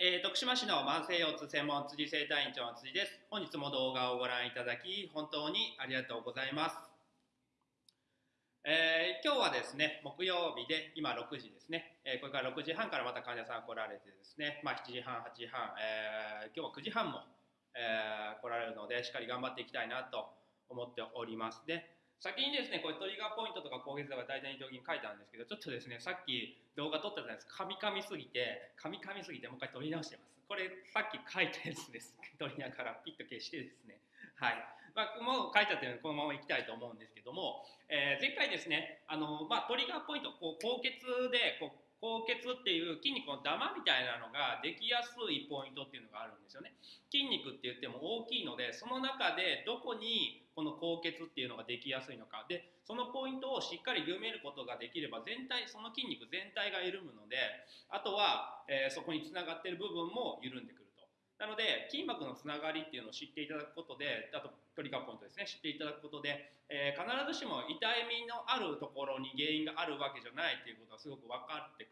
えー、徳島市の慢性腰痛専門辻生体院長の辻です。本日も動画をご覧いただき、本当にありがとうございます。えー、今日はですね、木曜日で、今6時ですね、えー、これから6時半からまた患者さん来られてですね、まあ、7時半、8時半、え今日は9時半も、え来られるので、しっかり頑張っていきたいなと思っております。で、先にですね、これトリガーポイントとか攻撃とか大体に表現書いたんですけど、ちょっとですね、さっき動画撮ったじゃないですか、噛み噛みすぎて、噛み噛みすぎてもう一回撮り直してます。これさっき書いたやつです。撮りながらピッと消してですね。はい。まあ、もう書いちゃってるので、このままいきたいと思うんですけども、えー、前回ですね、あの、まあ、トリガーポイント、こう、高血で、こう、高血っていう筋肉のダマみたいなのができやすいポイントっていうのがあるんですよね。筋肉って言っても大きいのでその中でどこにこの高血っていうのができやすいのかでそのポイントをしっかり緩めることができれば全体その筋肉全体が緩むのであとは、えー、そこにつながってる部分も緩んでくると。なので筋膜のつながりっていうのを知っていただくことであとトリガーポイントですね知っていただくことで、えー、必ずしも痛みのあるところに原因があるわけじゃないっていうことがすごく分かって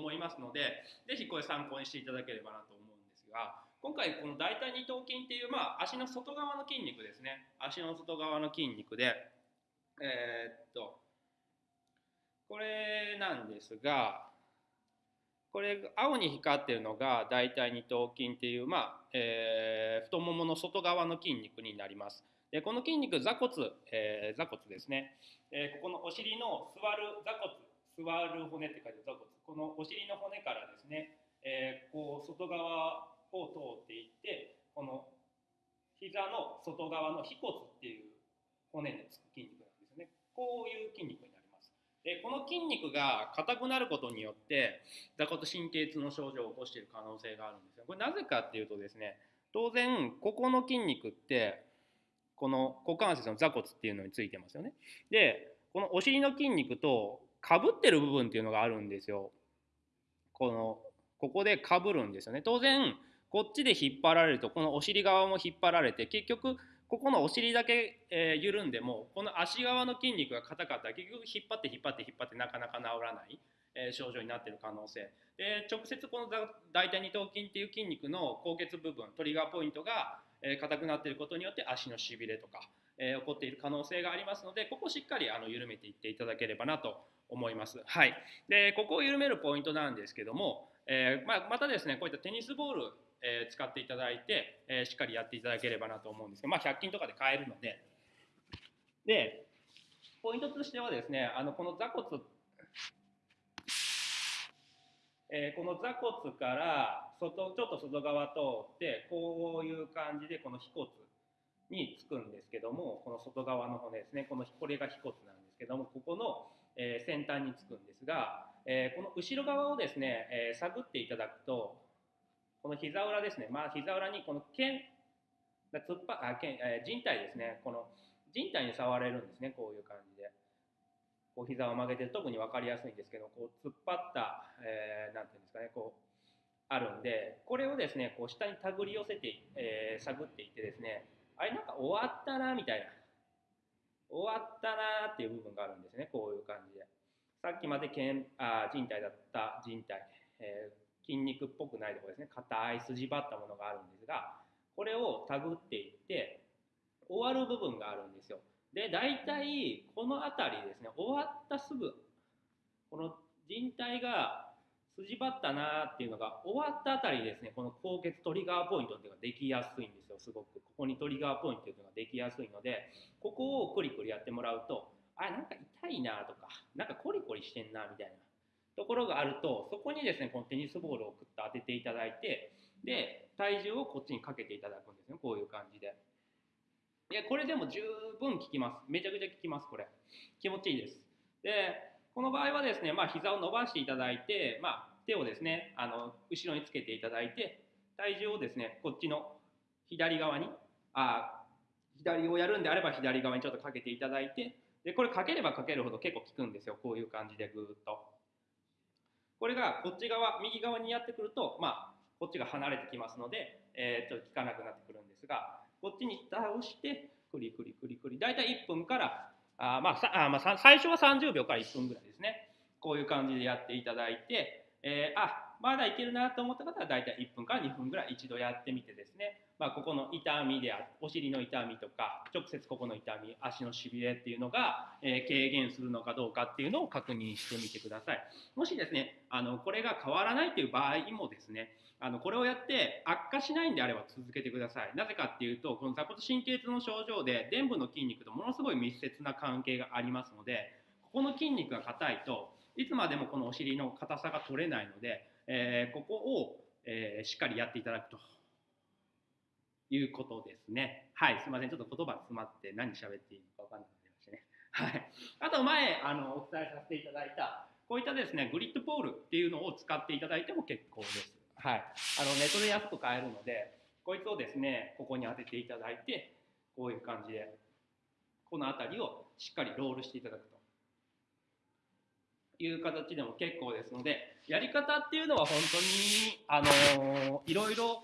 思いますので是非これ参考にしていただければなと思うんですが今回この大腿二頭筋っていう、まあ、足の外側の筋肉ですね足の外側の筋肉でえー、っとこれなんですがこれ青に光ってるのが大腿二頭筋っていう、まあえー、太ももの外側の筋肉になります。でこの筋肉座骨、えー、座骨ですね、えー、ここのお尻の座る座骨座る骨って書いて座骨。このお尻の骨からですね、えー、こう外側を通っていってこの膝の外側の腓骨っていう骨につく筋肉なんですね。こういう筋肉になります。でこの筋肉が硬くなることによって座骨神経痛の症状を起こしている可能性があるんですよ。これなぜかっていうとですね当然ここの筋肉ってこの股関節の座骨っていうのについてますよね。でこのお尻の筋肉とかぶってる部分っていうのがあるんですよ。このここでかぶるんですよね。当然こっちで引っ張られるとこのお尻側も引っ張られて結局ここのお尻だけ、えー、緩んでもこの足側の筋肉が硬かったら結局引っ張って引っ張って引っ張ってなかなか治らない、えー、症状になってる可能性。で直接この大腿二頭筋っていう筋肉の高血部分トリガーポイントが硬、えー、くなっていることによって足のしびれとか、えー、起こっている可能性がありますのでここをしっかりあの緩めていっていただければなと思います。はい、でここを緩めるポイントなんですけども、えーまあ、またですねこういったテニスボールえー、使っていただいて、えー、しっかりやっていただければなと思うんですけど、まあ、100均とかで買えるのででポイントとしてはですねあのこの座骨えー、この座骨から外ちょっと外側通ってこういう感じでこの腓骨につくんですけどもこの外側の骨ですねこのこれが腓骨なんですけどもここの、えー、先端につくんですが、えー、この後ろ側をですね、え探っていただくとこの膝裏ですね、まあ、膝裏にこの腱が突っ張あ腱、えー、人体ですね、この人体に触れるんですね、こういう感じで。こう膝を曲げて特に分かりやすいんですけど、こう突っ張った、えー、なんていうんですかね、こうあるんで、これをですね、こう下に手繰り寄せて、えー、探っていってですね、あれなんか終わったなみたいな、終わったなっていう部分があるんですね、こういう感じで。さっきまで腱あ人体だった人体、えー、筋肉っぽくないところですね硬い筋張ったものがあるんですがこれを手繰っていって終わる部分があるんですよで大体この辺りですね終わったすぐこの人体が筋張ったなっていうのが終わったあたりですね。この高血トリガーポイントっていうのができやすいんですよ。すごく。ここにトリガーポイントっていうのができやすいのでここをクリクリやってもらうとあなんか痛いなとかなんかコリコリしてんなみたいなところがあるとそこにですねこのテニスボールをくっと当てていただいてで体重をこっちにかけていただくんですね。こういう感じで。いやこれでも十分効きます。めちゃくちゃ効きますこれ。気持ちいいです。でこの場合はですね、まあ、膝を伸ばしていただいて、まあ、手をですねあの後ろにつけていただいて体重をですねこっちの左側にあ左をやるんであれば左側にちょっとかけていただいてでこれかければかけるほど結構効くんですよ。こういう感じでぐーっと。これがこっち側右側にやってくると、まあ、こっちが離れてきますので、えー、っと効かなくなってくるんですがこっちに倒してクリクリクリクリ大体1分からあ、まああまあ、最初は30秒から1分ぐらいですね。こういう感じでやっていただいて、えー、あまだいけるなと思った方は大体1分から2分ぐらい一度やってみてですね、まあ、ここの痛みであお尻の痛みとか直接ここの痛み足のしびれっていうのが、えー、軽減するのかどうかっていうのを確認してみてください。もしですねあのこれが変わらないという場合もですねあのこれをやって悪化しないんであれば続けてください。なぜかっていうとこの座骨神経痛の症状で臀部の筋肉とものすごい密接な関係がありますのでここの筋肉が硬いといつまでもこのお尻の硬さが取れないので、えー、ここを、えー、しっかりやっていただくということですね。はい、すみません。ちょっと言葉詰まって何喋っていいのか分かんなくなりましたね。はい。あと前、あの、お伝えさせていただいた、こういったですね、グリッドポールっていうのを使っていただいても結構です。はい。あの、ネットで安く買えるので、こいつをですね、ここに当てていただいて、こういう感じで、この辺りをしっかりロールしていただくと。いう形でも結構ですので、やり方っていうのは本当に、あのいろいろ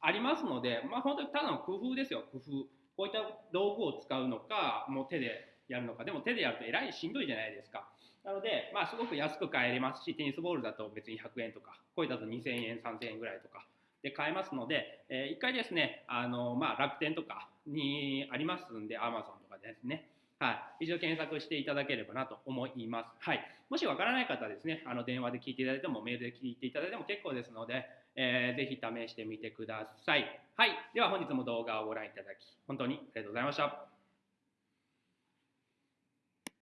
ありますので、まあ、本当にただの工夫ですよ、工夫。こういった道具を使うのか、もう手でやるのか、でも手でやるとえらいしんどいじゃないですか。なので、まあ、すごく安く買えれますし、テニスボールだと別に100円とか、これだと2000円、3000円ぐらいとかで買えますので、えー、一回ですね、あのまあ、楽天とかにありますんで、アマゾンとかですね、はい、一度検索していただければなと思います。はい、もしわからない方はですね、あの電話で聞いていただいても、メールで聞いていただいても結構ですので、えー、ぜひ試してみてください。はい、では本日も動画をご覧いただき、本当にありがとうございました。